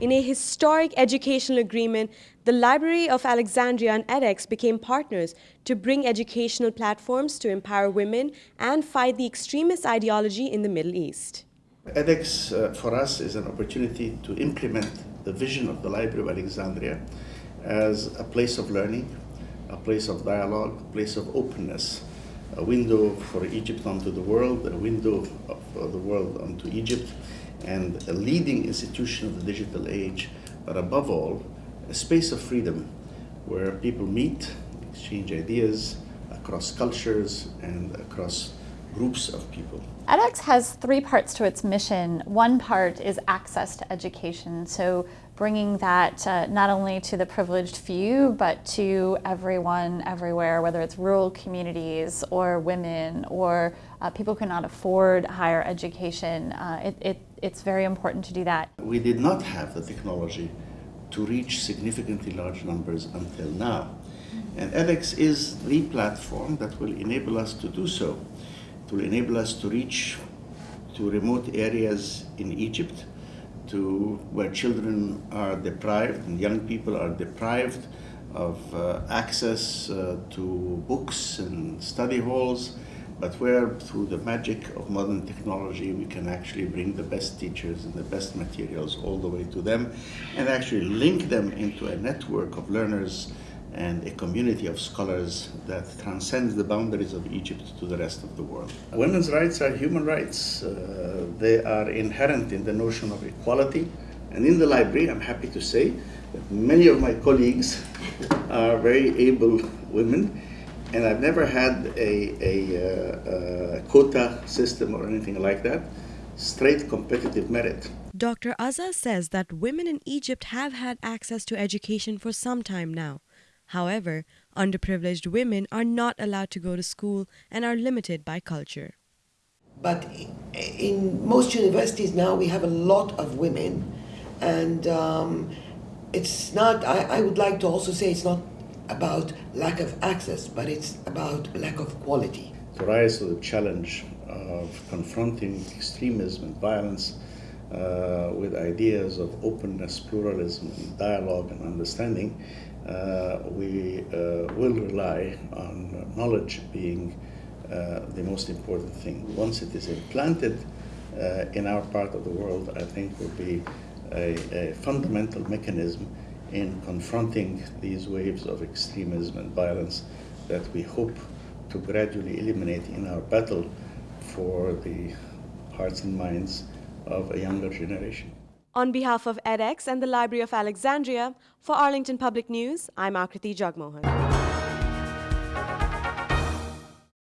In a historic educational agreement, the Library of Alexandria and edX became partners to bring educational platforms to empower women and fight the extremist ideology in the Middle East. edX uh, for us is an opportunity to implement the vision of the Library of Alexandria as a place of learning, a place of dialogue, a place of openness, a window for Egypt onto the world, a window of the world onto Egypt, and a leading institution of the digital age, but above all, a space of freedom where people meet, exchange ideas across cultures and across groups of people. edX has three parts to its mission. One part is access to education, so bringing that uh, not only to the privileged few, but to everyone, everywhere, whether it's rural communities or women or uh, people who cannot afford higher education. Uh, it, it, it's very important to do that. We did not have the technology to reach significantly large numbers until now. And edX is the platform that will enable us to do so. Will enable us to reach to remote areas in Egypt, to where children are deprived and young people are deprived of uh, access uh, to books and study halls, but where through the magic of modern technology we can actually bring the best teachers and the best materials all the way to them and actually link them into a network of learners and a community of scholars that transcends the boundaries of Egypt to the rest of the world. Women's rights are human rights. Uh, they are inherent in the notion of equality. And in the library, I'm happy to say that many of my colleagues are very able women and I've never had a, a, uh, a, quota system or anything like that. Straight competitive merit. Dr. Azza says that women in Egypt have had access to education for some time now. However, underprivileged women are not allowed to go to school and are limited by culture. But in most universities now, we have a lot of women, and um, it's not, I, I would like to also say it's not about lack of access, but it's about lack of quality. To rise to the challenge of confronting extremism and violence uh, with ideas of openness, pluralism, dialogue, and understanding, uh, we uh, will rely on knowledge being uh, the most important thing. Once it is implanted uh, in our part of the world, I think will be a, a fundamental mechanism in confronting these waves of extremism and violence that we hope to gradually eliminate in our battle for the hearts and minds of a younger generation. On behalf of edX and the Library of Alexandria, for Arlington Public News, I'm Akriti Jagmohan.